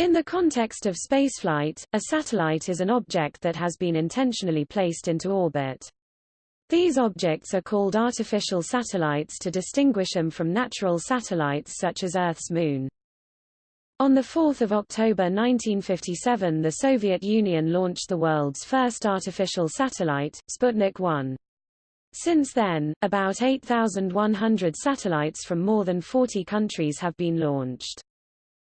In the context of spaceflight, a satellite is an object that has been intentionally placed into orbit. These objects are called artificial satellites to distinguish them from natural satellites such as Earth's moon. On 4 October 1957 the Soviet Union launched the world's first artificial satellite, Sputnik 1. Since then, about 8,100 satellites from more than 40 countries have been launched.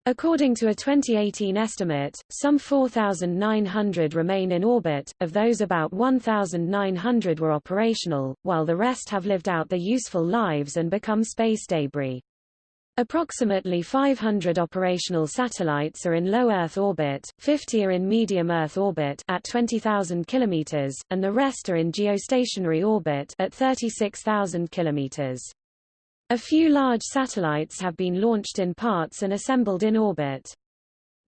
According to a 2018 estimate, some 4,900 remain in orbit, of those about 1,900 were operational, while the rest have lived out their useful lives and become space debris. Approximately 500 operational satellites are in low Earth orbit, 50 are in medium Earth orbit at 20,000 km, and the rest are in geostationary orbit at 36,000 km. A few large satellites have been launched in parts and assembled in orbit.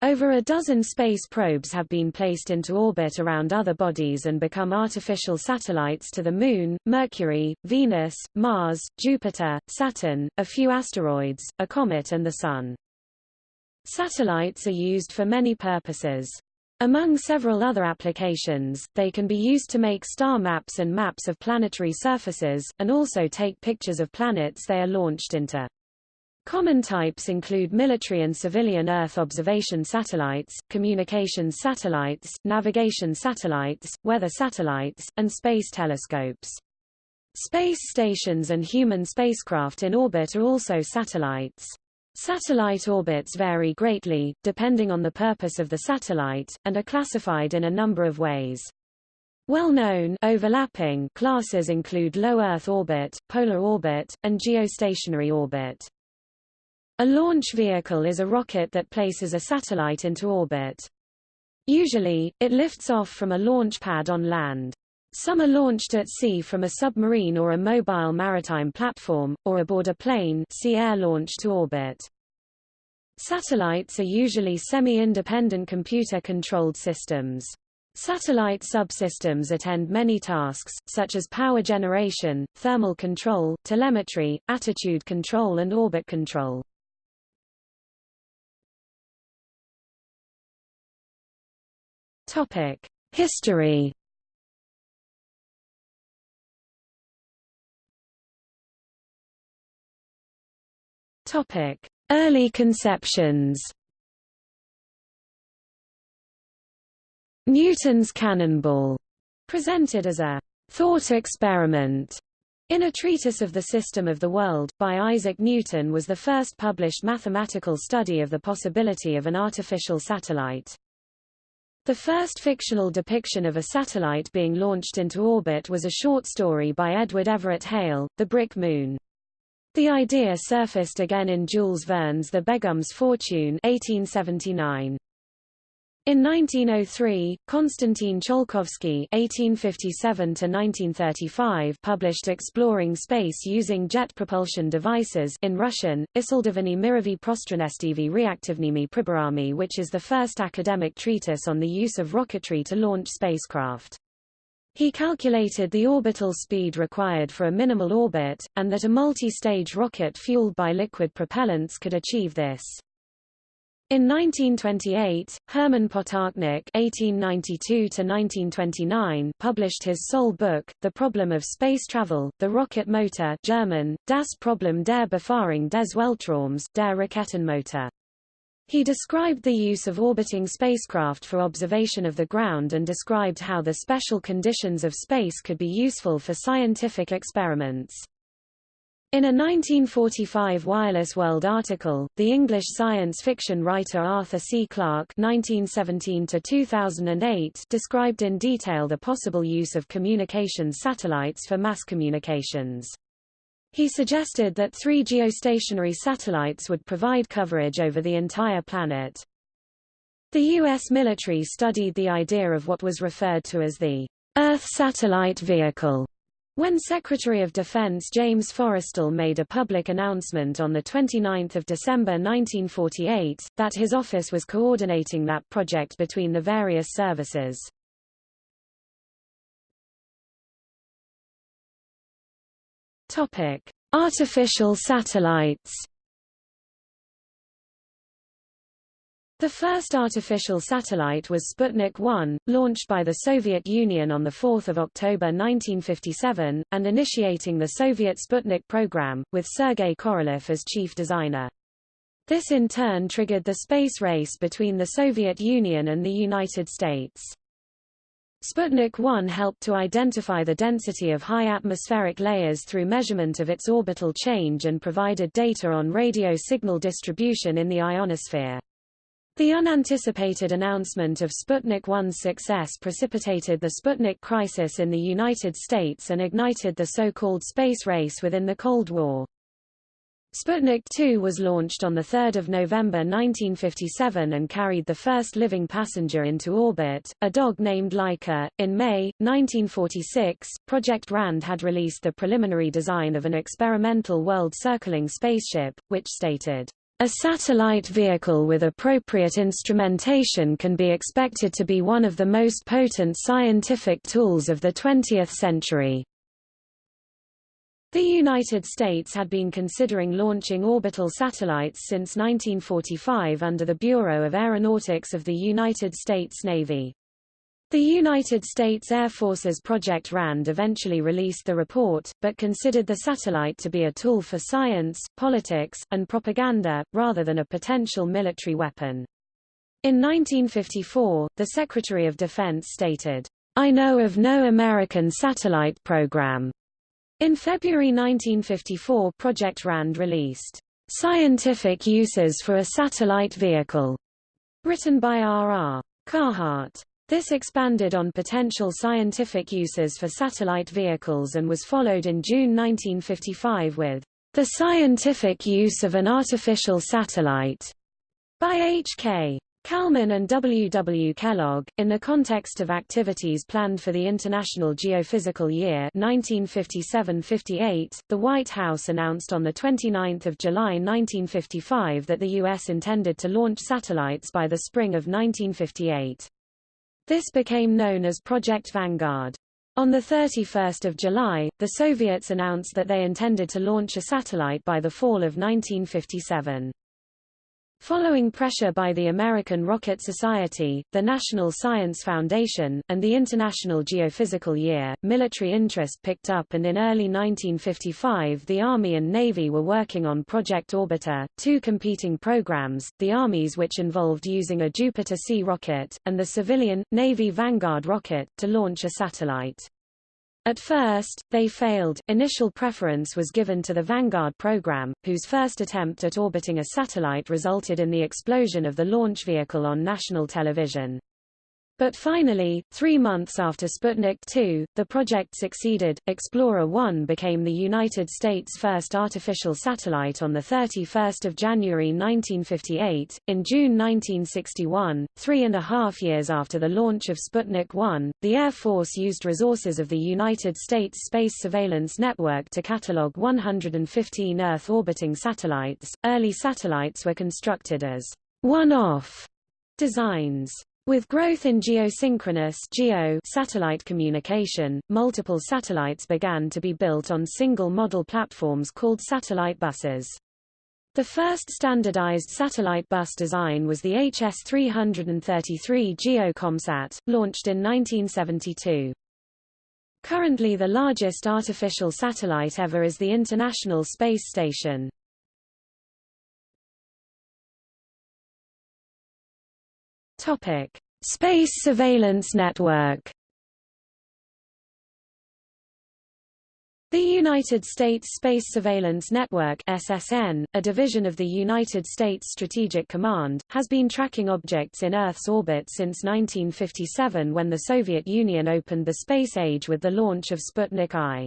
Over a dozen space probes have been placed into orbit around other bodies and become artificial satellites to the Moon, Mercury, Venus, Mars, Jupiter, Saturn, a few asteroids, a comet and the Sun. Satellites are used for many purposes. Among several other applications, they can be used to make star maps and maps of planetary surfaces, and also take pictures of planets they are launched into. Common types include military and civilian Earth observation satellites, communications satellites, navigation satellites, weather satellites, and space telescopes. Space stations and human spacecraft in orbit are also satellites. Satellite orbits vary greatly, depending on the purpose of the satellite, and are classified in a number of ways. Well-known overlapping classes include low Earth orbit, polar orbit, and geostationary orbit. A launch vehicle is a rocket that places a satellite into orbit. Usually, it lifts off from a launch pad on land. Some are launched at sea from a submarine or a mobile maritime platform, or aboard a plane see air launch to orbit. Satellites are usually semi-independent computer-controlled systems. Satellite subsystems attend many tasks, such as power generation, thermal control, telemetry, attitude control and orbit control. History. Topic: Early conceptions. Newton's cannonball, presented as a thought experiment in a treatise of the system of the world, by Isaac Newton was the first published mathematical study of the possibility of an artificial satellite. The first fictional depiction of a satellite being launched into orbit was a short story by Edward Everett Hale, The Brick Moon. The idea surfaced again in Jules Verne's The Begum's Fortune 1879. In 1903, Konstantin Tsiolkovsky (1857–1935) published Exploring Space Using Jet Propulsion Devices in Russian, Isildovany Mirovi Prostranestivi Reaktivnimi Priborami, which is the first academic treatise on the use of rocketry to launch spacecraft. He calculated the orbital speed required for a minimal orbit, and that a multi-stage rocket fueled by liquid propellants could achieve this. In 1928, Hermann Potočnik (1892–1929) published his sole book, *The Problem of Space Travel: The Rocket Motor* (German: Das Problem der Befahrung des Weltraums, der Raketenmotor). He described the use of orbiting spacecraft for observation of the ground and described how the special conditions of space could be useful for scientific experiments. In a 1945 Wireless World article, the English science fiction writer Arthur C. Clarke (1917–2008) described in detail the possible use of communications satellites for mass communications. He suggested that three geostationary satellites would provide coverage over the entire planet. The U.S. military studied the idea of what was referred to as the Earth Satellite Vehicle when Secretary of Defense James Forrestal made a public announcement on 29 December 1948, that his office was coordinating that project between the various services. Topic: Artificial satellites. The first artificial satellite was Sputnik 1, launched by the Soviet Union on 4 October 1957, and initiating the Soviet Sputnik program, with Sergei Korolev as chief designer. This in turn triggered the space race between the Soviet Union and the United States. Sputnik 1 helped to identify the density of high atmospheric layers through measurement of its orbital change and provided data on radio signal distribution in the ionosphere. The unanticipated announcement of Sputnik 1's success precipitated the Sputnik crisis in the United States and ignited the so-called space race within the Cold War. Sputnik 2 was launched on 3 November 1957 and carried the first living passenger into orbit, a dog named Laika. In May, 1946, Project RAND had released the preliminary design of an experimental world-circling spaceship, which stated, a satellite vehicle with appropriate instrumentation can be expected to be one of the most potent scientific tools of the 20th century. The United States had been considering launching orbital satellites since 1945 under the Bureau of Aeronautics of the United States Navy. The United States Air Force's Project RAND eventually released the report, but considered the satellite to be a tool for science, politics, and propaganda, rather than a potential military weapon. In 1954, the Secretary of Defense stated, I know of no American satellite program. In February 1954 Project RAND released, Scientific Uses for a Satellite Vehicle, written by R. R. Carhart. This expanded on potential scientific uses for satellite vehicles and was followed in June 1955 with The Scientific Use of an Artificial Satellite by H.K. Kallmann and W. W. Kellogg, in the context of activities planned for the International Geophysical Year 1957-58, the White House announced on 29 July 1955 that the U.S. intended to launch satellites by the spring of 1958. This became known as Project Vanguard. On 31 July, the Soviets announced that they intended to launch a satellite by the fall of 1957. Following pressure by the American Rocket Society, the National Science Foundation, and the International Geophysical Year, military interest picked up and in early 1955 the Army and Navy were working on Project Orbiter, two competing programs, the Army's which involved using a Jupiter-C rocket, and the civilian, Navy Vanguard rocket, to launch a satellite. At first, they failed. Initial preference was given to the Vanguard program, whose first attempt at orbiting a satellite resulted in the explosion of the launch vehicle on national television. But finally, three months after Sputnik 2, the project succeeded. Explorer 1 became the United States' first artificial satellite on 31 January 1958. In June 1961, three and a half years after the launch of Sputnik 1, the Air Force used resources of the United States Space Surveillance Network to catalog 115 Earth orbiting satellites. Early satellites were constructed as one-off designs. With growth in geosynchronous geo satellite communication, multiple satellites began to be built on single model platforms called satellite buses. The first standardized satellite bus design was the HS-333 GeoComSat, launched in 1972. Currently the largest artificial satellite ever is the International Space Station. Topic: Space Surveillance Network. The United States Space Surveillance Network SSN, a division of the United States Strategic Command, has been tracking objects in Earth's orbit since 1957 when the Soviet Union opened the space age with the launch of Sputnik I.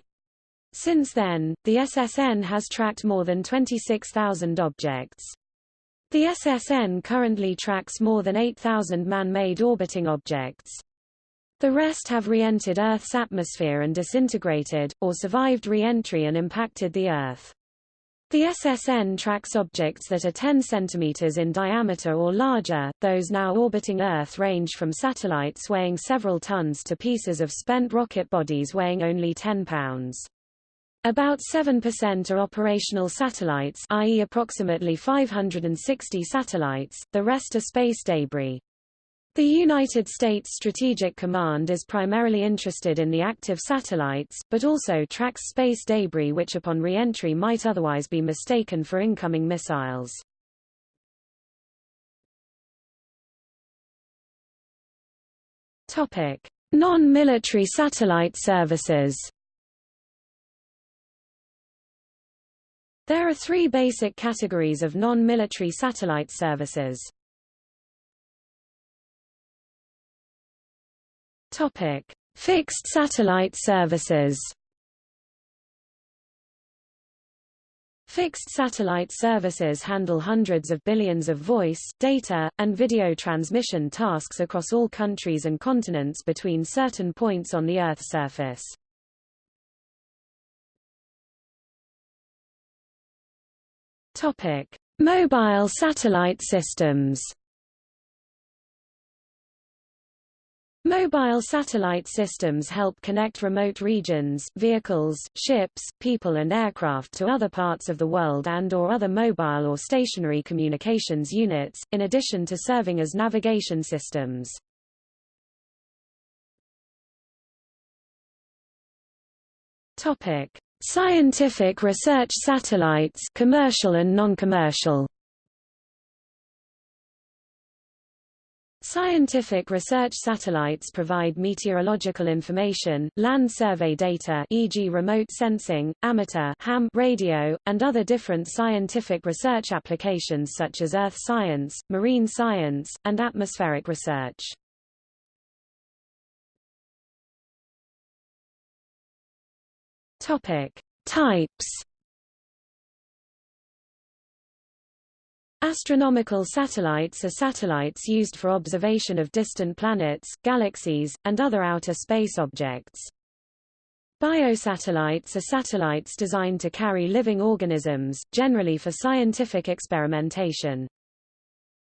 Since then, the SSN has tracked more than 26,000 objects. The SSN currently tracks more than 8,000 man-made orbiting objects. The rest have re-entered Earth's atmosphere and disintegrated, or survived re-entry and impacted the Earth. The SSN tracks objects that are 10 cm in diameter or larger, those now orbiting Earth range from satellites weighing several tons to pieces of spent rocket bodies weighing only 10 pounds. About 7% are operational satellites i.e. approximately 560 satellites, the rest are space debris. The United States Strategic Command is primarily interested in the active satellites, but also tracks space debris which upon re-entry might otherwise be mistaken for incoming missiles. Non-military satellite services There are three basic categories of non-military satellite services. Topic: Fixed satellite services. Fixed satellite services handle hundreds of billions of voice, data, and video transmission tasks across all countries and continents between certain points on the Earth's surface. Topic: Mobile satellite systems. Mobile satellite systems help connect remote regions, vehicles, ships, people and aircraft to other parts of the world and or other mobile or stationary communications units, in addition to serving as navigation systems. Scientific research satellites commercial and non-commercial Scientific research satellites provide meteorological information, land survey data e.g. remote sensing, amateur ham radio, and other different scientific research applications such as earth science, marine science, and atmospheric research. Topic: Types. Astronomical satellites are satellites used for observation of distant planets, galaxies, and other outer space objects. Biosatellites are satellites designed to carry living organisms, generally for scientific experimentation.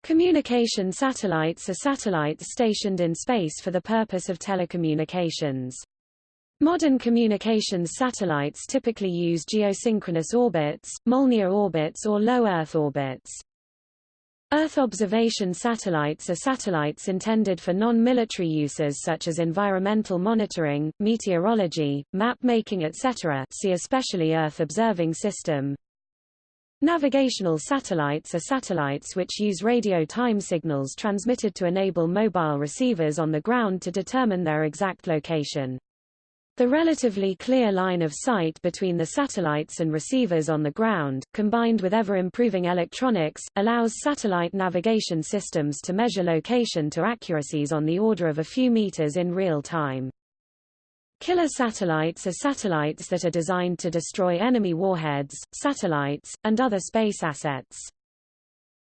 Communication satellites are satellites stationed in space for the purpose of telecommunications. Modern communications satellites typically use geosynchronous orbits, Molniya orbits or low Earth orbits. Earth observation satellites are satellites intended for non-military uses such as environmental monitoring, meteorology, map-making etc. see especially Earth Observing System. Navigational satellites are satellites which use radio time signals transmitted to enable mobile receivers on the ground to determine their exact location. The relatively clear line of sight between the satellites and receivers on the ground, combined with ever-improving electronics, allows satellite navigation systems to measure location to accuracies on the order of a few meters in real time. Killer satellites are satellites that are designed to destroy enemy warheads, satellites, and other space assets.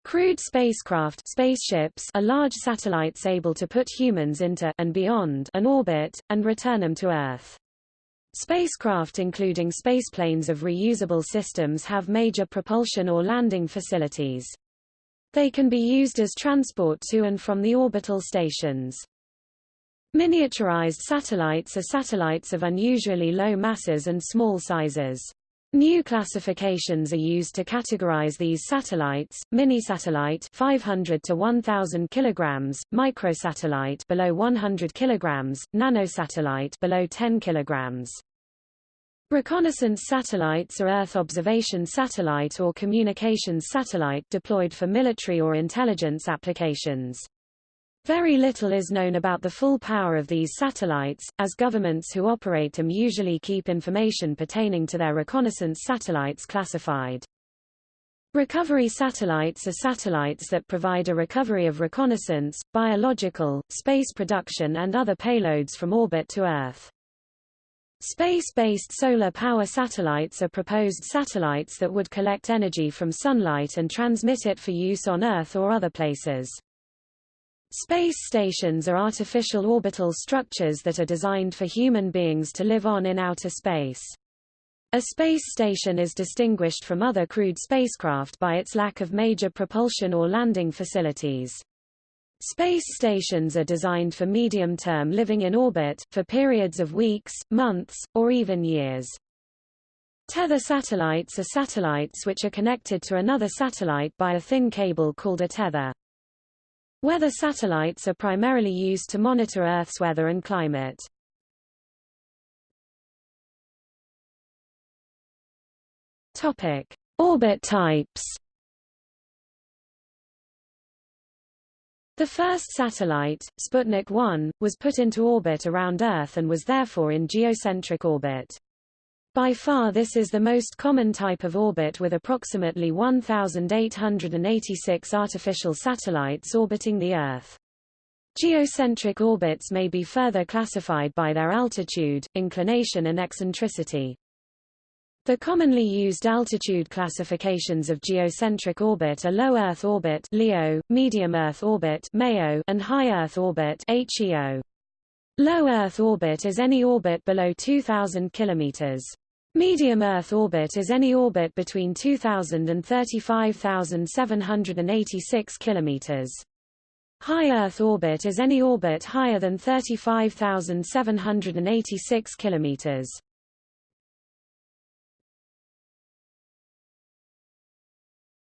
Crewed spacecraft spaceships are large satellites able to put humans into and beyond an orbit, and return them to Earth. Spacecraft including spaceplanes of reusable systems have major propulsion or landing facilities. They can be used as transport to and from the orbital stations. Miniaturized satellites are satellites of unusually low masses and small sizes. New classifications are used to categorize these satellites: mini-satellite 500 to 1000 kilograms, microsatellite below 100 kilograms, nanosatellite below 10 kilograms. Reconnaissance satellites are Earth observation satellite or communications satellite deployed for military or intelligence applications. Very little is known about the full power of these satellites, as governments who operate them usually keep information pertaining to their reconnaissance satellites classified. Recovery satellites are satellites that provide a recovery of reconnaissance, biological, space production and other payloads from orbit to Earth. Space-based solar power satellites are proposed satellites that would collect energy from sunlight and transmit it for use on Earth or other places. Space stations are artificial orbital structures that are designed for human beings to live on in outer space. A space station is distinguished from other crewed spacecraft by its lack of major propulsion or landing facilities. Space stations are designed for medium-term living in orbit, for periods of weeks, months, or even years. Tether satellites are satellites which are connected to another satellite by a thin cable called a tether. Weather satellites are primarily used to monitor Earth's weather and climate. Topic: Orbit types. The first satellite, Sputnik 1, was put into orbit around Earth and was therefore in geocentric orbit. By far this is the most common type of orbit with approximately 1,886 artificial satellites orbiting the Earth. Geocentric orbits may be further classified by their altitude, inclination and eccentricity. The commonly used altitude classifications of geocentric orbit are low Earth orbit (LEO), medium Earth orbit (MEO), and high Earth orbit (HEO). Low Earth orbit is any orbit below 2000 kilometers. Medium Earth orbit is any orbit between 2000 and 35786 kilometers. High Earth orbit is any orbit higher than 35786 kilometers.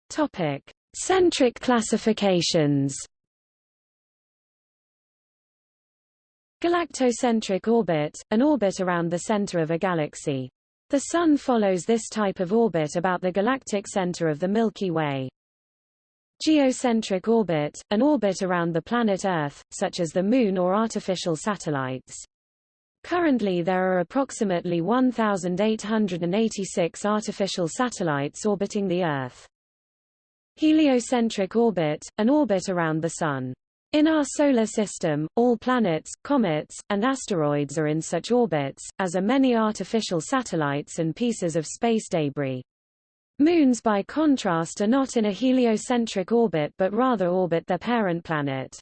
Topic: Centric classifications. Galactocentric orbit, an orbit around the center of a galaxy. The Sun follows this type of orbit about the galactic center of the Milky Way. Geocentric orbit, an orbit around the planet Earth, such as the Moon or artificial satellites. Currently there are approximately 1,886 artificial satellites orbiting the Earth. Heliocentric orbit, an orbit around the Sun. In our Solar System, all planets, comets, and asteroids are in such orbits, as are many artificial satellites and pieces of space debris. Moons by contrast are not in a heliocentric orbit but rather orbit their parent planet.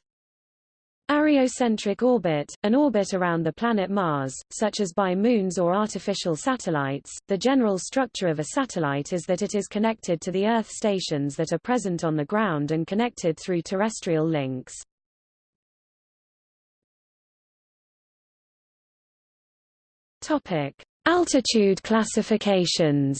Areocentric orbit, an orbit around the planet Mars, such as by moons or artificial satellites. The general structure of a satellite is that it is connected to the Earth stations that are present on the ground and connected through terrestrial links. Topic: Altitude classifications.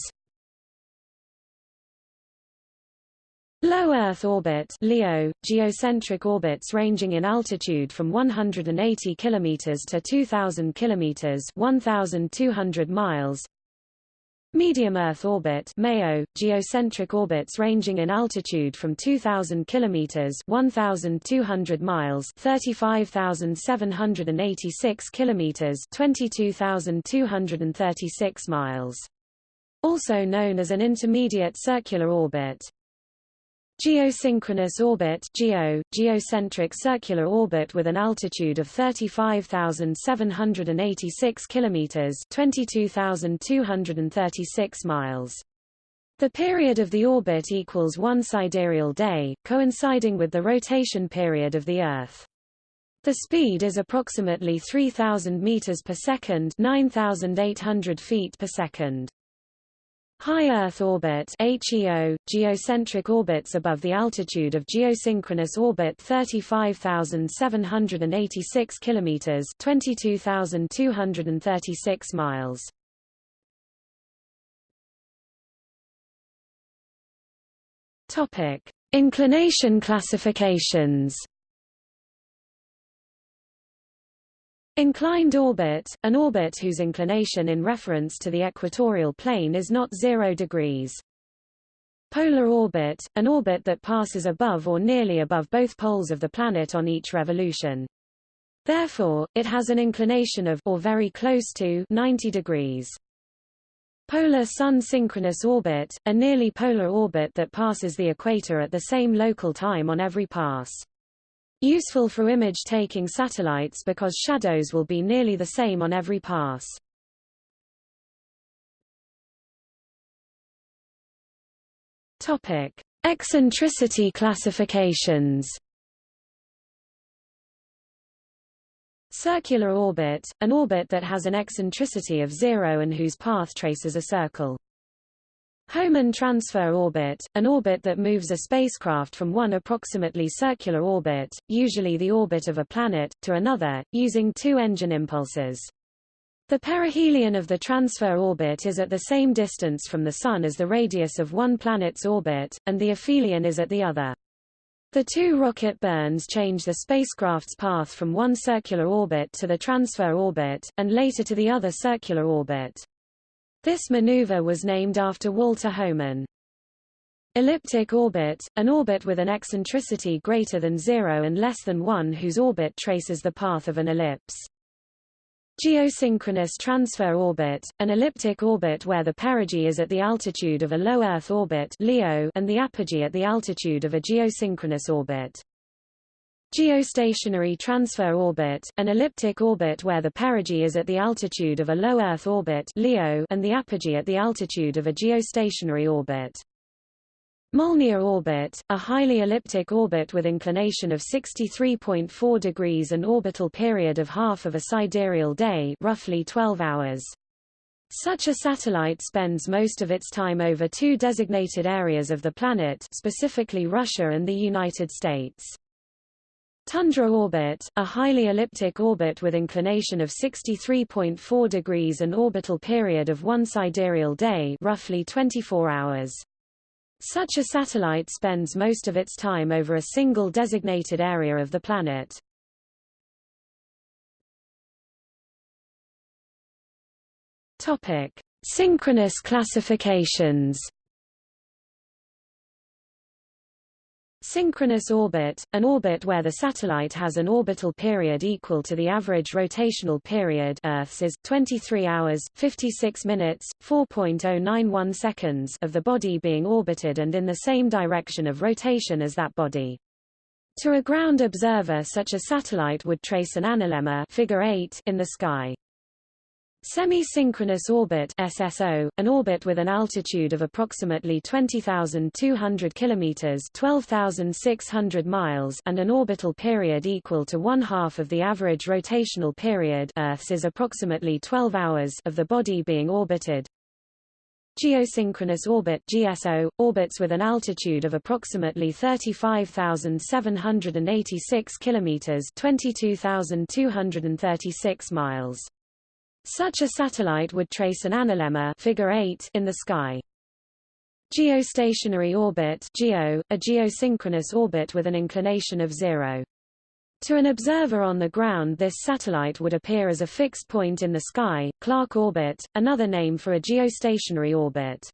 Low Earth orbit LEO, geocentric orbits ranging in altitude from 180 km to 2,000 km 1,200 miles. Medium Earth orbit MEO, geocentric orbits ranging in altitude from 2,000 km 1,200 miles 35,786 km 22,236 miles. Also known as an intermediate circular orbit. Geosynchronous orbit GEO, geocentric circular orbit with an altitude of 35,786 kilometers, 22,236 miles. The period of the orbit equals one sidereal day, coinciding with the rotation period of the Earth. The speed is approximately 3000 meters per second, 9800 feet per second. High Earth orbit HEO, geocentric orbits above the altitude of geosynchronous orbit 35,786 kilometers 22,236 miles. Topic: Inclination classifications. Inclined orbit, an orbit whose inclination in reference to the equatorial plane is not 0 degrees. Polar orbit, an orbit that passes above or nearly above both poles of the planet on each revolution. Therefore, it has an inclination of or very close to 90 degrees. Polar Sun synchronous orbit, a nearly polar orbit that passes the equator at the same local time on every pass. Useful for image-taking satellites because shadows will be nearly the same on every pass. Topic: Eccentricity classifications. Circular orbit, an orbit that has an eccentricity of zero and whose path traces a circle. Hohmann transfer orbit, an orbit that moves a spacecraft from one approximately circular orbit, usually the orbit of a planet, to another, using two engine impulses. The perihelion of the transfer orbit is at the same distance from the Sun as the radius of one planet's orbit, and the aphelion is at the other. The two rocket burns change the spacecraft's path from one circular orbit to the transfer orbit, and later to the other circular orbit. This maneuver was named after Walter Hohmann. Elliptic orbit, an orbit with an eccentricity greater than zero and less than one whose orbit traces the path of an ellipse. Geosynchronous transfer orbit, an elliptic orbit where the perigee is at the altitude of a low Earth orbit LEO and the apogee at the altitude of a geosynchronous orbit. Geostationary transfer orbit, an elliptic orbit where the perigee is at the altitude of a low Earth orbit LEO and the apogee at the altitude of a geostationary orbit. Molniya orbit, a highly elliptic orbit with inclination of 63.4 degrees and orbital period of half of a sidereal day roughly 12 hours. Such a satellite spends most of its time over two designated areas of the planet specifically Russia and the United States. Tundra orbit, a highly elliptic orbit with inclination of 63.4 degrees and orbital period of one sidereal day roughly 24 hours. Such a satellite spends most of its time over a single designated area of the planet. Synchronous classifications. Synchronous orbit, an orbit where the satellite has an orbital period equal to the average rotational period Earth's is 23 hours, 56 minutes, 4.091 seconds of the body being orbited and in the same direction of rotation as that body. To a ground observer such a satellite would trace an analemma figure 8 in the sky. Semi-synchronous orbit SSO, an orbit with an altitude of approximately 20,200 kilometers (12,600 miles) and an orbital period equal to one half of the average rotational period Earth's is approximately 12 hours of the body being orbited. Geosynchronous orbit GSO, orbits with an altitude of approximately 35,786 kilometers (22,236 miles). Such a satellite would trace an analemma figure 8 in the sky. Geostationary orbit GEO, a geosynchronous orbit with an inclination of zero. To an observer on the ground this satellite would appear as a fixed point in the sky, Clarke orbit, another name for a geostationary orbit.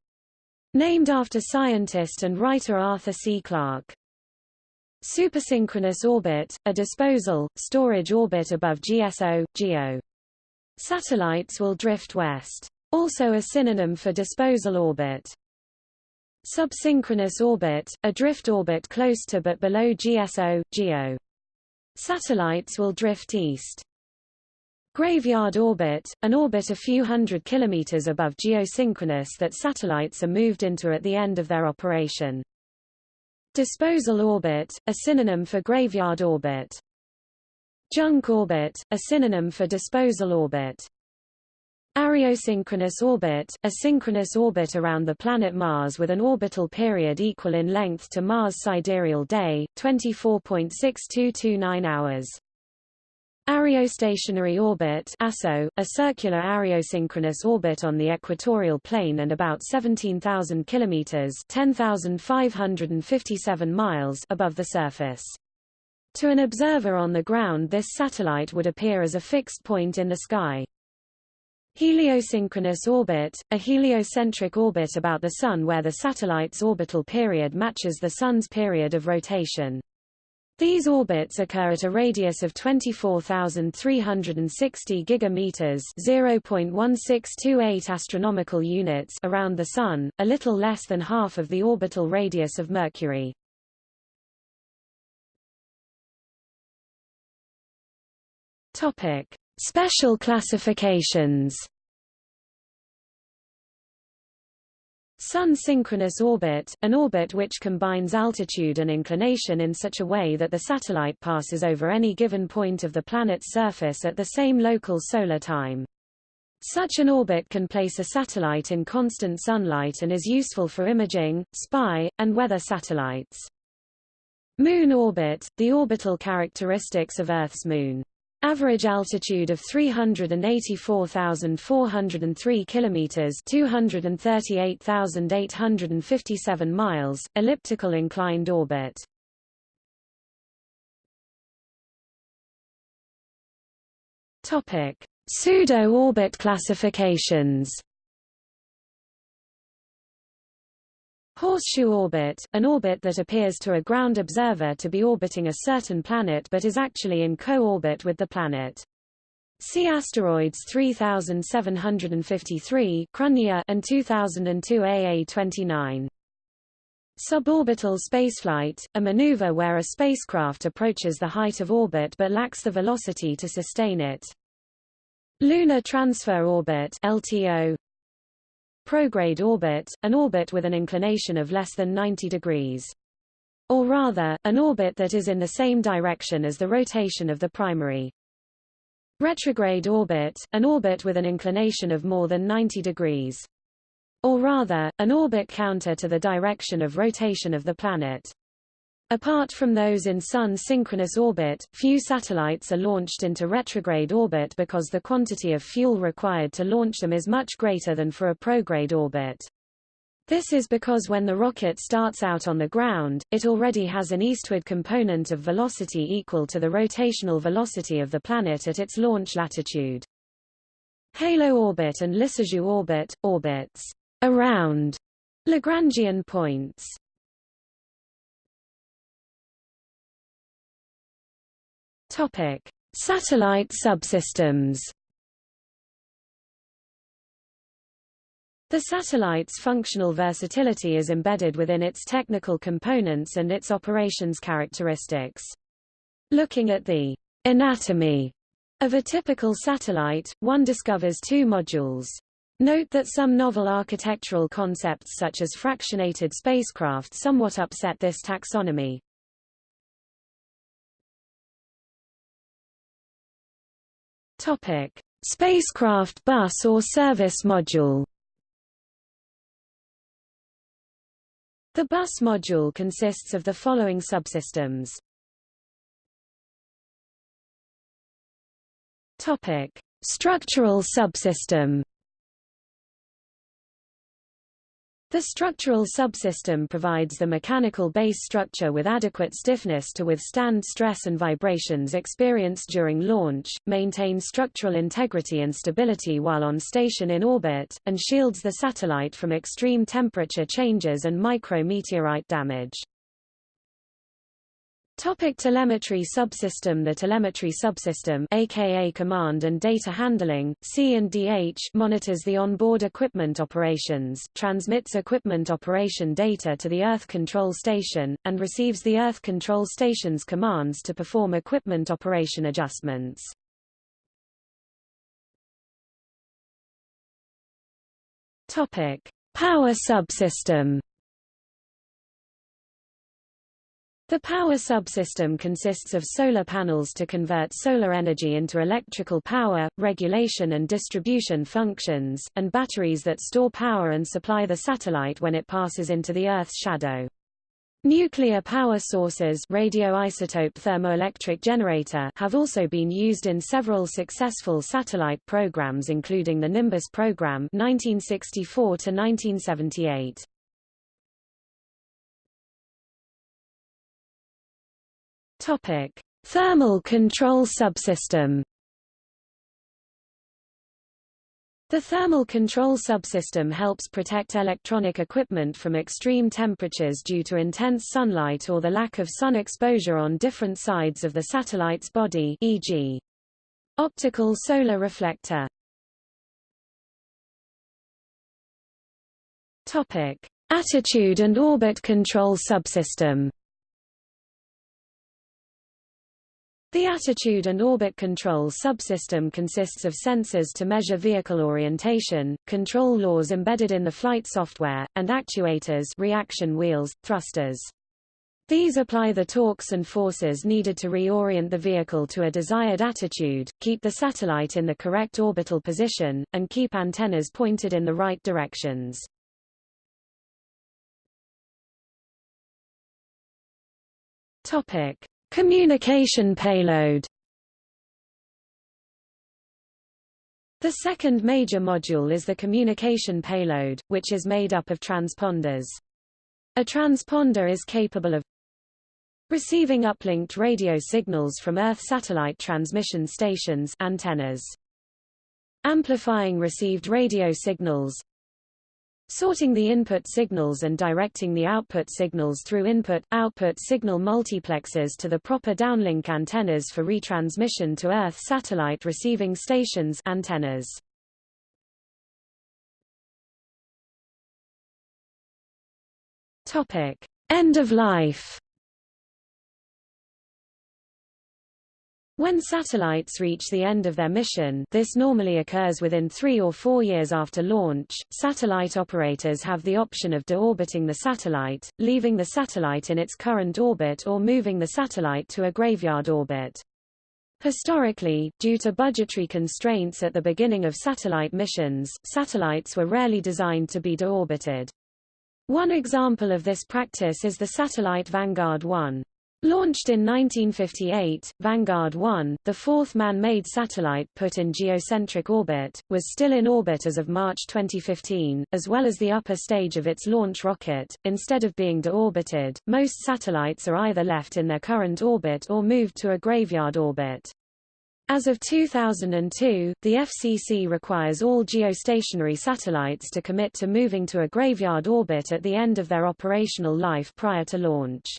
Named after scientist and writer Arthur C. Clarke. Supersynchronous orbit, a disposal, storage orbit above GSO, GEO. Satellites will drift west. Also a synonym for disposal orbit. Subsynchronous orbit, a drift orbit close to but below GSO, GEO. Satellites will drift east. Graveyard orbit, an orbit a few hundred kilometers above geosynchronous that satellites are moved into at the end of their operation. Disposal orbit, a synonym for graveyard orbit. Junk orbit, a synonym for disposal orbit. Areosynchronous orbit, a synchronous orbit around the planet Mars with an orbital period equal in length to Mars' sidereal day, 24.6229 hours. Areostationary orbit ASO, a circular areosynchronous orbit on the equatorial plane and about 17,000 kilometers (10,557 miles) above the surface. To an observer on the ground this satellite would appear as a fixed point in the sky. Heliosynchronous orbit, a heliocentric orbit about the Sun where the satellite's orbital period matches the Sun's period of rotation. These orbits occur at a radius of 24,360 gigameters (0.1628 astronomical units) around the Sun, a little less than half of the orbital radius of Mercury. Topic: Special classifications. Sun-synchronous orbit, an orbit which combines altitude and inclination in such a way that the satellite passes over any given point of the planet's surface at the same local solar time. Such an orbit can place a satellite in constant sunlight and is useful for imaging, spy, and weather satellites. Moon orbit, the orbital characteristics of Earth's moon. Average altitude of 384,403 kilometers, 238,857 miles, elliptical inclined orbit. Topic: Pseudo-orbit classifications. Horseshoe orbit, an orbit that appears to a ground observer to be orbiting a certain planet but is actually in co-orbit with the planet. See asteroids 3753 Cruithne and 2002 AA29. Suborbital spaceflight, a maneuver where a spacecraft approaches the height of orbit but lacks the velocity to sustain it. Lunar Transfer Orbit LTO Prograde orbit, an orbit with an inclination of less than 90 degrees. Or rather, an orbit that is in the same direction as the rotation of the primary. Retrograde orbit, an orbit with an inclination of more than 90 degrees. Or rather, an orbit counter to the direction of rotation of the planet. Apart from those in Sun-synchronous orbit, few satellites are launched into retrograde orbit because the quantity of fuel required to launch them is much greater than for a prograde orbit. This is because when the rocket starts out on the ground, it already has an eastward component of velocity equal to the rotational velocity of the planet at its launch latitude. Halo orbit and Lissajous orbit, orbits around Lagrangian points. Topic: Satellite subsystems. The satellite's functional versatility is embedded within its technical components and its operations characteristics. Looking at the anatomy of a typical satellite, one discovers two modules. Note that some novel architectural concepts such as fractionated spacecraft somewhat upset this taxonomy. Topic: Spacecraft bus or service module. The bus module consists of the following subsystems. Topic: Structural subsystem. The structural subsystem provides the mechanical base structure with adequate stiffness to withstand stress and vibrations experienced during launch, maintains structural integrity and stability while on station in orbit, and shields the satellite from extreme temperature changes and micrometeorite damage. Topic telemetry subsystem The telemetry subsystem aka command and data handling C&DH monitors the onboard equipment operations, transmits equipment operation data to the Earth Control Station, and receives the Earth Control Station's commands to perform equipment operation adjustments. Topic: Power subsystem The power subsystem consists of solar panels to convert solar energy into electrical power, regulation and distribution functions, and batteries that store power and supply the satellite when it passes into the Earth's shadow. Nuclear power sources radioisotope thermoelectric generator have also been used in several successful satellite programs including the Nimbus program 1964 to 1978. Topic: Thermal control subsystem. The thermal control subsystem helps protect electronic equipment from extreme temperatures due to intense sunlight or the lack of sun exposure on different sides of the satellite's body e.g. optical solar reflector. Topic: Attitude and orbit control subsystem. The attitude and orbit control subsystem consists of sensors to measure vehicle orientation, control laws embedded in the flight software, and actuators reaction wheels, thrusters. These apply the torques and forces needed to reorient the vehicle to a desired attitude, keep the satellite in the correct orbital position, and keep antennas pointed in the right directions. Topic: Communication payload The second major module is the communication payload, which is made up of transponders. A transponder is capable of receiving uplinked radio signals from Earth satellite transmission stations antennas, amplifying received radio signals, sorting the input signals and directing the output signals through input-output signal multiplexers to the proper downlink antennas for retransmission to Earth satellite receiving stations antennas. Topic: End of life. When satellites reach the end of their mission this normally occurs within three or four years after launch, satellite operators have the option of deorbiting the satellite, leaving the satellite in its current orbit or moving the satellite to a graveyard orbit. Historically, due to budgetary constraints at the beginning of satellite missions, satellites were rarely designed to be deorbited. One example of this practice is the satellite Vanguard 1. Launched in 1958, Vanguard 1, the fourth man-made satellite put in geocentric orbit, was still in orbit as of March 2015, as well as the upper stage of its launch rocket. Instead of being deorbited, most satellites are either left in their current orbit or moved to a graveyard orbit. As of 2002, the FCC requires all geostationary satellites to commit to moving to a graveyard orbit at the end of their operational life prior to launch.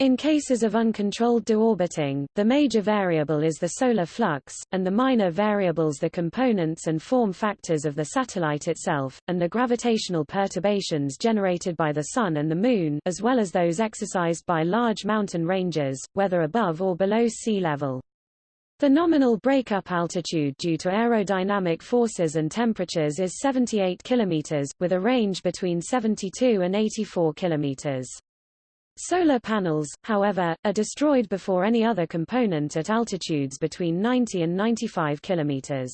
In cases of uncontrolled deorbiting, the major variable is the solar flux, and the minor variables the components and form factors of the satellite itself, and the gravitational perturbations generated by the Sun and the Moon as well as those exercised by large mountain ranges, whether above or below sea level. The nominal breakup altitude due to aerodynamic forces and temperatures is 78 km, with a range between 72 and 84 km. Solar panels, however, are destroyed before any other component at altitudes between 90 and 95 km.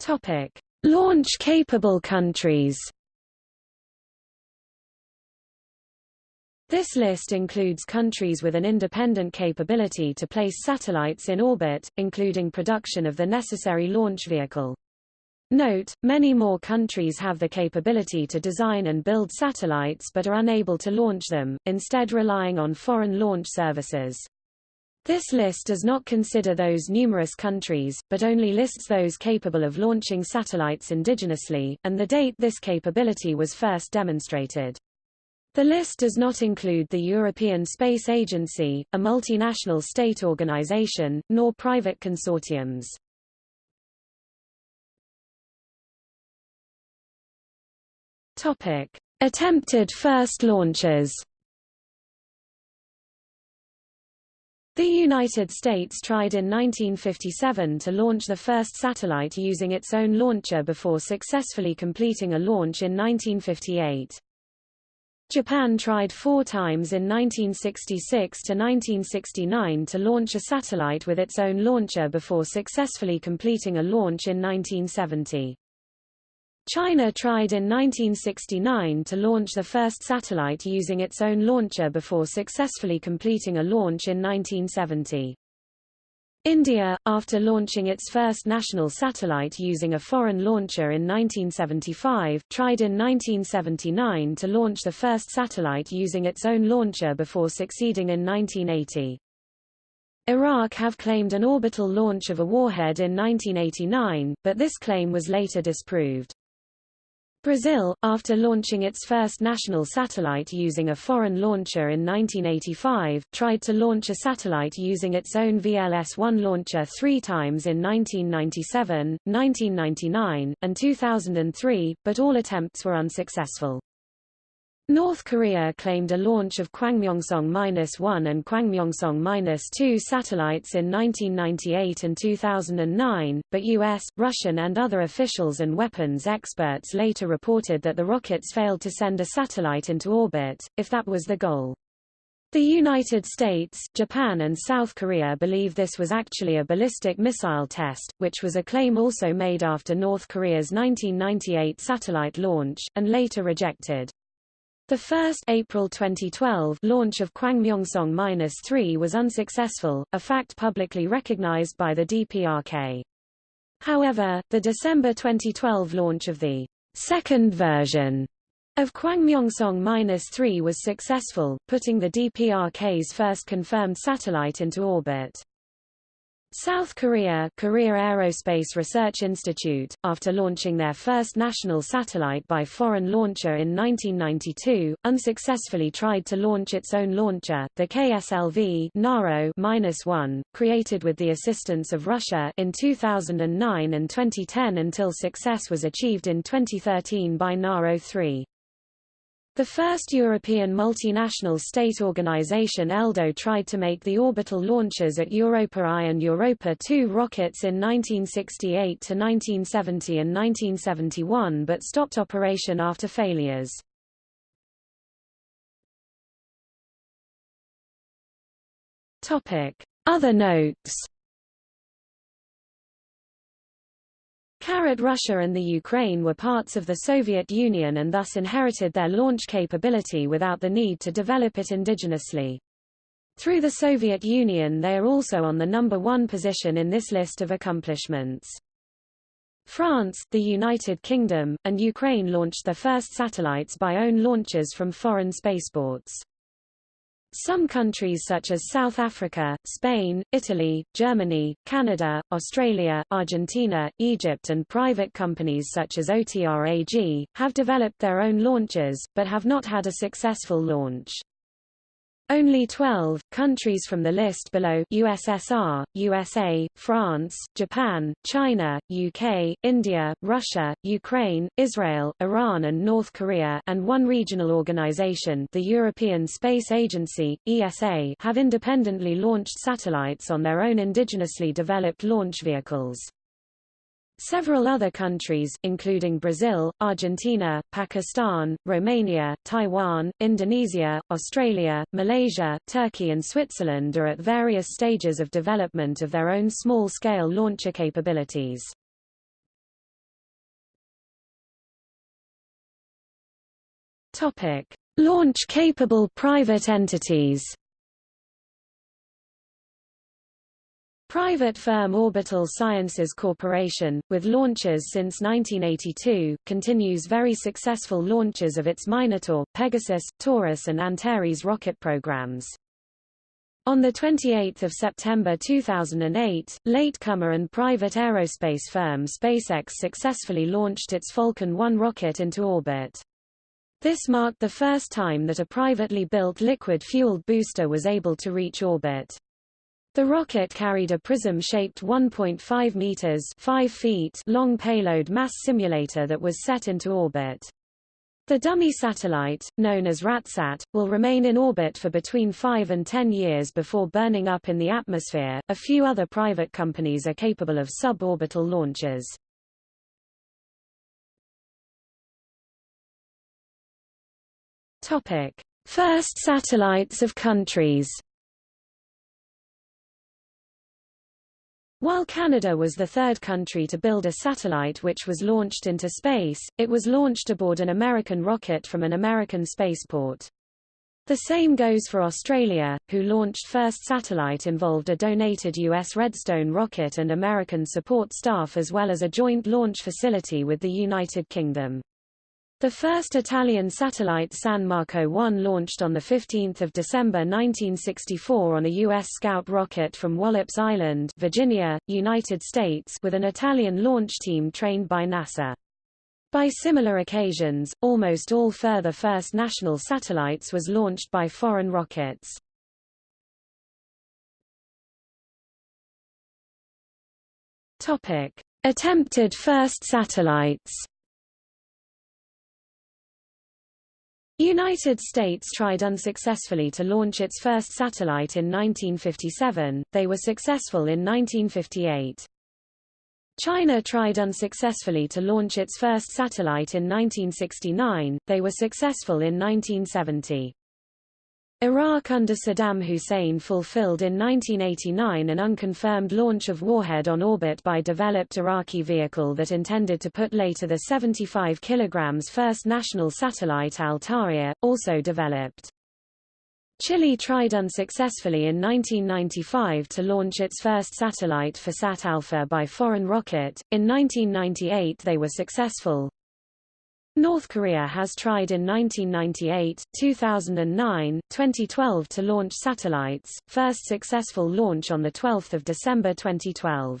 Topic: Launch-capable countries. This list includes countries with an independent capability to place satellites in orbit, including production of the necessary launch vehicle. Note, many more countries have the capability to design and build satellites but are unable to launch them, instead relying on foreign launch services. This list does not consider those numerous countries, but only lists those capable of launching satellites indigenously, and the date this capability was first demonstrated. The list does not include the European Space Agency, a multinational state organization, nor private consortiums. Topic: Attempted first launches. The United States tried in 1957 to launch the first satellite using its own launcher before successfully completing a launch in 1958. Japan tried four times in 1966 to 1969 to launch a satellite with its own launcher before successfully completing a launch in 1970. China tried in 1969 to launch the first satellite using its own launcher before successfully completing a launch in 1970. India, after launching its first national satellite using a foreign launcher in 1975, tried in 1979 to launch the first satellite using its own launcher before succeeding in 1980. Iraq have claimed an orbital launch of a warhead in 1989, but this claim was later disproved. Brazil, after launching its first national satellite using a foreign launcher in 1985, tried to launch a satellite using its own VLS-1 launcher three times in 1997, 1999, and 2003, but all attempts were unsuccessful. North Korea claimed a launch of Kwangmyongsong-1 and Kwangmyongsong-2 satellites in 1998 and 2009, but U.S., Russian and other officials and weapons experts later reported that the rockets failed to send a satellite into orbit, if that was the goal. The United States, Japan and South Korea believe this was actually a ballistic missile test, which was a claim also made after North Korea's 1998 satellite launch, and later rejected. The first April 2012 launch of Kwangmyongsong-3 was unsuccessful, a fact publicly recognized by the DPRK. However, the December 2012 launch of the second version of Kwangmyongsong-3 was successful, putting the DPRK's first confirmed satellite into orbit. South Korea Korea Aerospace Research Institute, after launching their first national satellite by foreign launcher in 1992, unsuccessfully tried to launch its own launcher, the KSLV Naro-1, created with the assistance of Russia in 2009 and 2010 until success was achieved in 2013 by Naro-3. The first European multinational state organization ELDO tried to make the orbital launches at Europa I and Europa II rockets in 1968 to 1970 and 1971 but stopped operation after failures. Other notes Russia and the Ukraine were parts of the Soviet Union and thus inherited their launch capability without the need to develop it indigenously. Through the Soviet Union they are also on the number one position in this list of accomplishments. France, the United Kingdom, and Ukraine launched their first satellites by own launches from foreign spaceports. Some countries such as South Africa, Spain, Italy, Germany, Canada, Australia, Argentina, Egypt and private companies such as OTRAG, have developed their own launches, but have not had a successful launch. Only 12 countries from the list below USSR, USA, France, Japan, China, UK, India, Russia, Ukraine, Israel, Iran and North Korea and one regional organization the European Space Agency, ESA have independently launched satellites on their own indigenously developed launch vehicles. Several other countries, including Brazil, Argentina, Pakistan, Romania, Taiwan, Indonesia, Australia, Malaysia, Turkey and Switzerland are at various stages of development of their own small-scale launcher capabilities. Launch-capable private entities Private firm Orbital Sciences Corporation, with launches since 1982, continues very successful launches of its Minotaur, Pegasus, Taurus and Antares rocket programs. On 28 September 2008, latecomer and private aerospace firm SpaceX successfully launched its Falcon 1 rocket into orbit. This marked the first time that a privately built liquid-fueled booster was able to reach orbit. The rocket carried a prism-shaped 1.5 meters 5 feet long payload mass simulator that was set into orbit. The dummy satellite, known as RATSAT, will remain in orbit for between 5 and 10 years before burning up in the atmosphere. A few other private companies are capable of suborbital launches. Topic: First satellites of countries. While Canada was the third country to build a satellite which was launched into space, it was launched aboard an American rocket from an American spaceport. The same goes for Australia, who launched first satellite involved a donated U.S. Redstone rocket and American support staff as well as a joint launch facility with the United Kingdom. The first Italian satellite San Marco 1 launched on 15 December 1964 on a U.S. Scout rocket from Wallops Island, Virginia, United States with an Italian launch team trained by NASA. By similar occasions, almost all further first national satellites was launched by foreign rockets. Topic. Attempted first satellites United States tried unsuccessfully to launch its first satellite in 1957, they were successful in 1958. China tried unsuccessfully to launch its first satellite in 1969, they were successful in 1970. Iraq under Saddam Hussein fulfilled in 1989 an unconfirmed launch of warhead on orbit by developed Iraqi vehicle that intended to put later the 75 kg first national satellite Al-Tawiyah, also developed. Chile tried unsuccessfully in 1995 to launch its first satellite FASat-Alfa by foreign rocket. In 1998 they were successful, North Korea has tried in 1998, 2009, 2012 to launch satellites, first successful launch on 12 December 2012.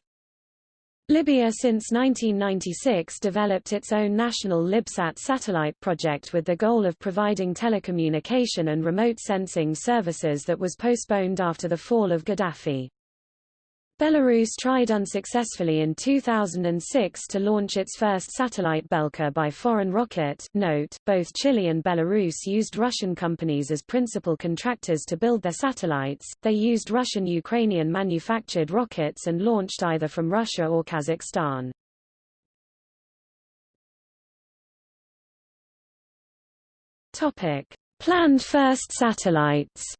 Libya since 1996 developed its own national Libsat satellite project with the goal of providing telecommunication and remote sensing services that was postponed after the fall of Gaddafi. Belarus tried unsuccessfully in 2006 to launch its first satellite Belka by foreign rocket. Note, both Chile and Belarus used Russian companies as principal contractors to build their satellites. They used Russian-Ukrainian manufactured rockets and launched either from Russia or Kazakhstan. Topic: Planned first satellites.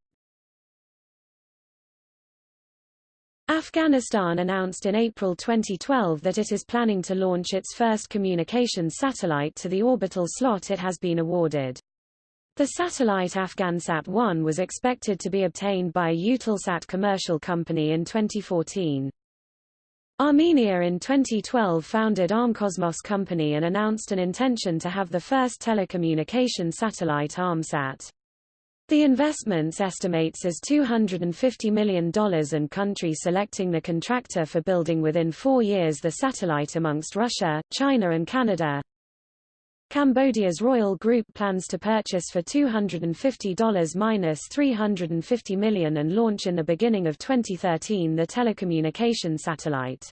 Afghanistan announced in April 2012 that it is planning to launch its first communications satellite to the orbital slot it has been awarded. The satellite Afghansat-1 was expected to be obtained by a commercial company in 2014. Armenia in 2012 founded Armcosmos Company and announced an intention to have the first telecommunication satellite Armsat. The investments estimates as $250 million and country selecting the contractor for building within four years the satellite amongst Russia, China and Canada. Cambodia's Royal Group plans to purchase for $250 minus $350 million and launch in the beginning of 2013 the telecommunication satellite.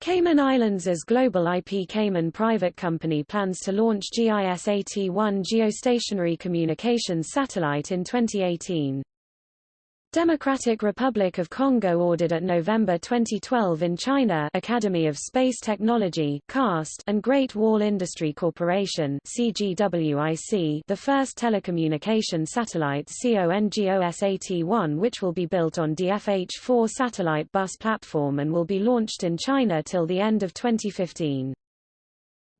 Cayman Islands' global IP Cayman private company plans to launch GISAT-1 geostationary communications satellite in 2018. Democratic Republic of Congo ordered at November 2012 in China Academy of Space Technology CAST and Great Wall Industry Corporation CGWIC the first telecommunication satellite CONGOSAT-1 which will be built on DFH-4 satellite bus platform and will be launched in China till the end of 2015.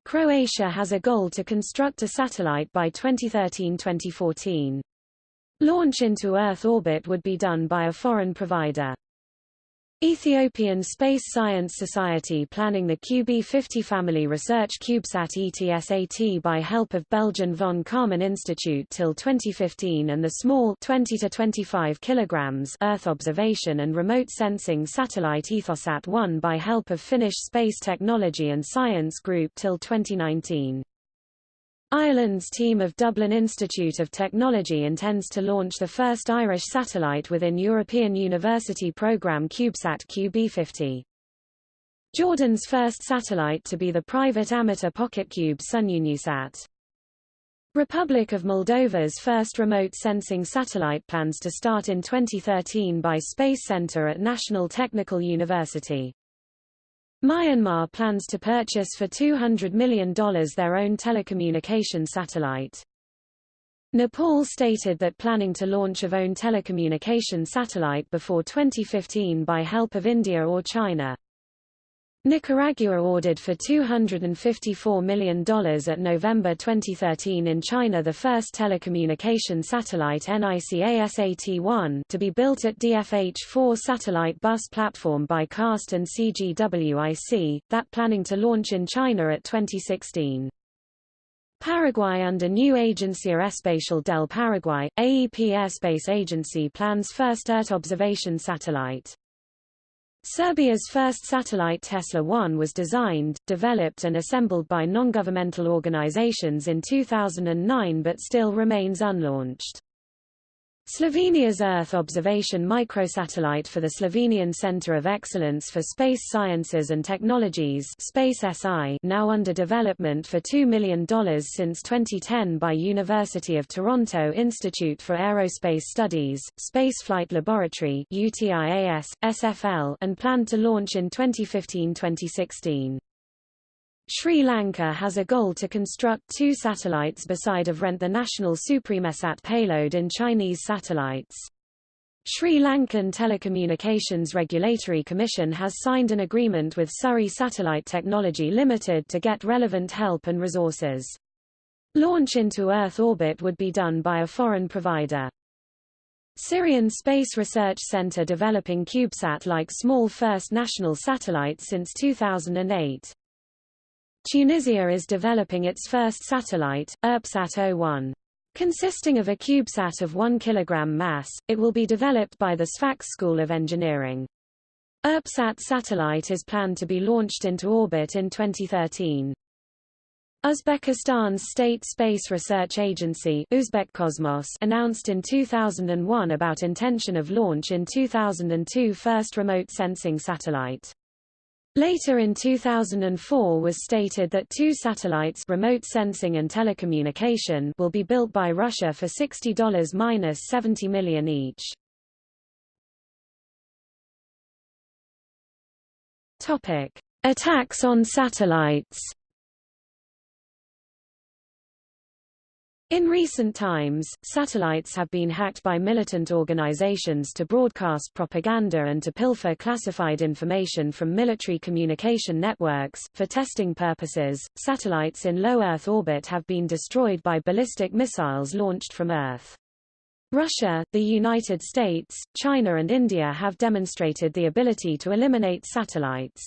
Croatia has a goal to construct a satellite by 2013-2014. Launch into Earth orbit would be done by a foreign provider. Ethiopian Space Science Society planning the QB50 family research CubeSat ETSAT by help of Belgian von Karman Institute till 2015 and the small 20 to 25 kilograms Earth observation and remote sensing satellite Ethosat-1 by help of Finnish Space Technology and Science Group till 2019. Ireland's team of Dublin Institute of Technology intends to launch the first Irish satellite within European University Programme CubeSat QB50. Jordan's first satellite to be the private amateur PocketQube SunUniSat. Republic of Moldova's first remote sensing satellite plans to start in 2013 by Space Center at National Technical University. Myanmar plans to purchase for $200 million their own telecommunication satellite. Nepal stated that planning to launch of own telecommunication satellite before 2015 by help of India or China. Nicaragua ordered for $254 million at November 2013 in China the first telecommunication satellite NICASAT-1 to be built at DFH-4 satellite bus platform by CAST and CGWIC, that planning to launch in China at 2016. Paraguay under new Agencia Espacial del Paraguay, AEP Airspace Agency plans first Earth observation satellite. Serbia's first satellite Tesla-1 was designed, developed and assembled by non-governmental organizations in 2009 but still remains unlaunched. Slovenia's Earth observation microsatellite for the Slovenian Center of Excellence for Space Sciences and Technologies Space SI, now under development for $2 million since 2010 by University of Toronto Institute for Aerospace Studies, Spaceflight Laboratory UTIAS, SFL, and planned to launch in 2015-2016. Sri Lanka has a goal to construct two satellites beside of rent the national Supremesat payload in Chinese satellites. Sri Lankan Telecommunications Regulatory Commission has signed an agreement with Surrey Satellite Technology Limited to get relevant help and resources. Launch into Earth orbit would be done by a foreign provider. Syrian Space Research Center developing CubeSat-like small first national satellites since 2008. Tunisia is developing its first satellite, ERPSat01. Consisting of a CubeSat of 1 kg mass, it will be developed by the Sfax School of Engineering. URBSAT satellite is planned to be launched into orbit in 2013. Uzbekistan's State Space Research Agency Uzbekcosmos announced in 2001 about intention of launch in 2002 first remote sensing satellite. Later in 2004 was stated that two satellites remote sensing and telecommunication will be built by Russia for $60-70 million each. Topic: Attacks on satellites In recent times, satellites have been hacked by militant organizations to broadcast propaganda and to pilfer classified information from military communication networks. For testing purposes, satellites in low Earth orbit have been destroyed by ballistic missiles launched from Earth. Russia, the United States, China and India have demonstrated the ability to eliminate satellites.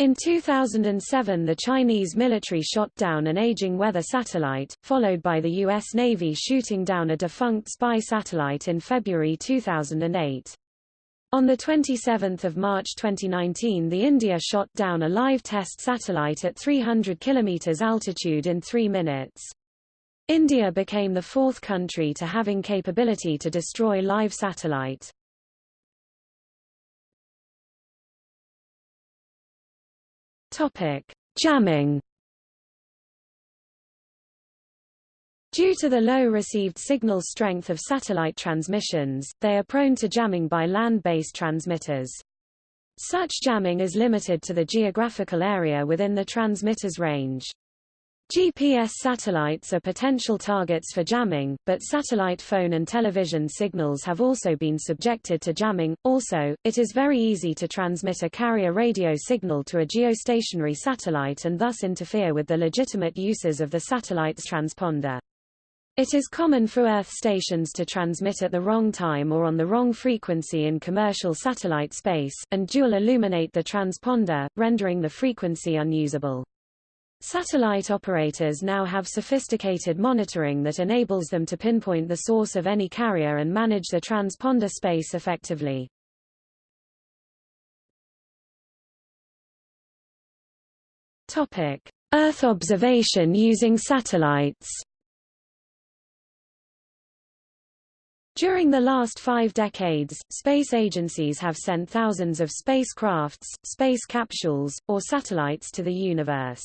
In 2007 the Chinese military shot down an aging weather satellite, followed by the U.S. Navy shooting down a defunct spy satellite in February 2008. On 27 March 2019 the India shot down a live test satellite at 300 km altitude in three minutes. India became the fourth country to having capability to destroy live satellite. Topic: Jamming. Due to the low received signal strength of satellite transmissions, they are prone to jamming by land-based transmitters. Such jamming is limited to the geographical area within the transmitter's range. GPS satellites are potential targets for jamming, but satellite phone and television signals have also been subjected to jamming. Also, it is very easy to transmit a carrier radio signal to a geostationary satellite and thus interfere with the legitimate uses of the satellite's transponder. It is common for Earth stations to transmit at the wrong time or on the wrong frequency in commercial satellite space, and dual illuminate the transponder, rendering the frequency unusable. Satellite operators now have sophisticated monitoring that enables them to pinpoint the source of any carrier and manage the transponder space effectively. Topic: Earth observation using satellites. During the last five decades, space agencies have sent thousands of spacecrafts, space capsules, or satellites to the universe.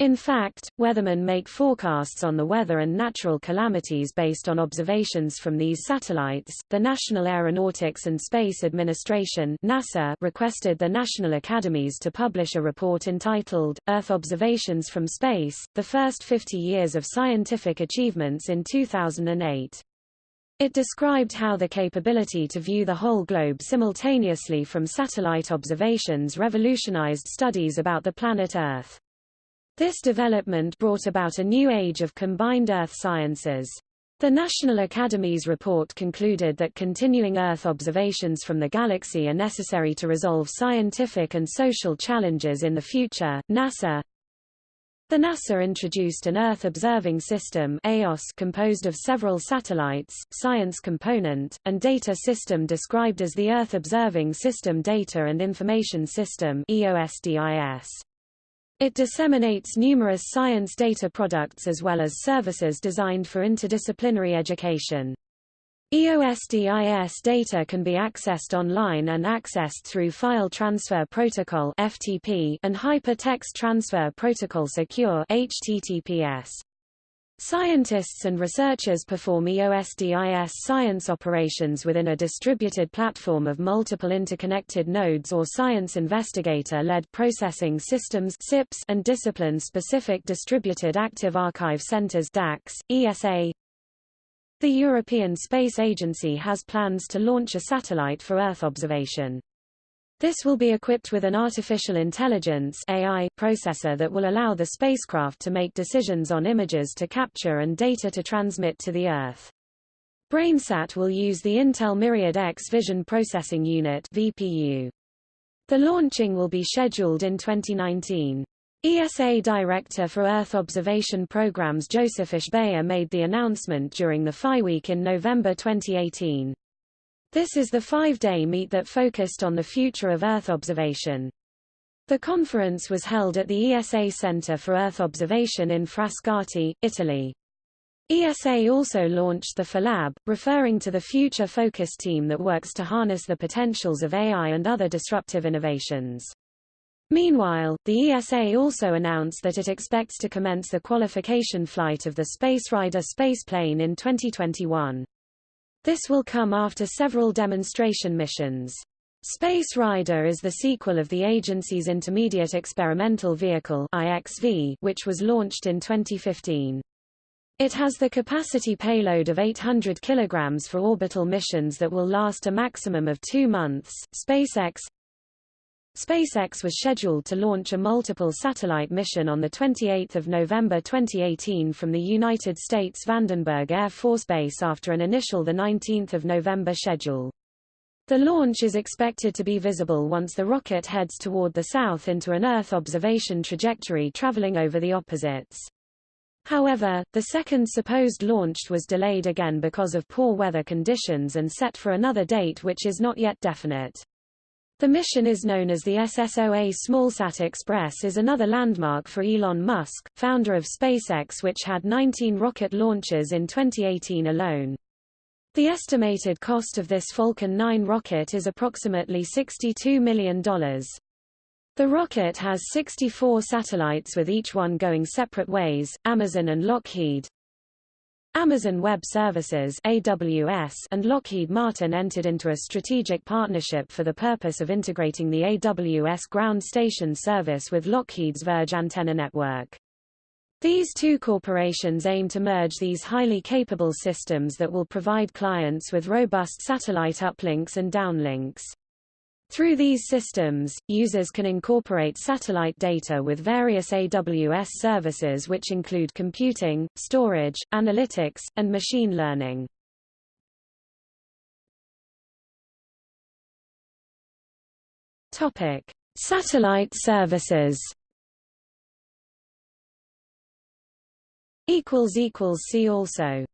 In fact, weathermen make forecasts on the weather and natural calamities based on observations from these satellites. The National Aeronautics and Space Administration (NASA) requested the national academies to publish a report entitled Earth Observations from Space: The First 50 Years of Scientific Achievements in 2008. It described how the capability to view the whole globe simultaneously from satellite observations revolutionized studies about the planet Earth. This development brought about a new age of combined Earth sciences. The National Academy's report concluded that continuing Earth observations from the galaxy are necessary to resolve scientific and social challenges in the future. NASA The NASA introduced an Earth Observing System composed of several satellites, science component, and data system described as the Earth Observing System Data and Information System EOSDIS. It disseminates numerous science data products as well as services designed for interdisciplinary education. EOSDIS data can be accessed online and accessed through File Transfer Protocol (FTP) and Hypertext Transfer Protocol Secure (HTTPS). Scientists and researchers perform EOSDIS science operations within a distributed platform of multiple interconnected nodes or science investigator-led processing systems SIPs and discipline-specific distributed active archive centers DAACs, ESA. The European Space Agency has plans to launch a satellite for Earth observation. This will be equipped with an artificial intelligence AI processor that will allow the spacecraft to make decisions on images to capture and data to transmit to the Earth. BrainSat will use the Intel Myriad X Vision Processing Unit VPU. The launching will be scheduled in 2019. ESA Director for Earth Observation Programs Josef Aschbacher made the announcement during the Phi Week in November 2018. This is the five-day meet that focused on the future of Earth observation. The conference was held at the ESA Center for Earth Observation in Frascati, Italy. ESA also launched the PHILAB, referring to the Future Focus team that works to harness the potentials of AI and other disruptive innovations. Meanwhile, the ESA also announced that it expects to commence the qualification flight of the Space Rider spaceplane in 2021. This will come after several demonstration missions. Space Rider is the sequel of the agency's Intermediate Experimental Vehicle IXV, which was launched in 2015. It has the capacity payload of 800 kilograms for orbital missions that will last a maximum of two months. SpaceX SpaceX was scheduled to launch a multiple satellite mission on 28 November 2018 from the United States Vandenberg Air Force Base after an initial 19 November schedule. The launch is expected to be visible once the rocket heads toward the south into an Earth observation trajectory traveling over the opposites. However, the second supposed launch was delayed again because of poor weather conditions and set for another date which is not yet definite. The mission is known as the SSOA Smallsat Express is another landmark for Elon Musk, founder of SpaceX which had 19 rocket launches in 2018 alone. The estimated cost of this Falcon 9 rocket is approximately $62 million. The rocket has 64 satellites with each one going separate ways. Amazon and Lockheed, Amazon Web Services AWS and Lockheed Martin entered into a strategic partnership for the purpose of integrating the AWS ground station service with Lockheed's Verge antenna network. These two corporations aim to merge these highly capable systems that will provide clients with robust satellite uplinks and downlinks. Through these systems, users can incorporate satellite data with various AWS services which include computing, storage, analytics, and machine learning. Topic: Satellite services. Equals equals see also.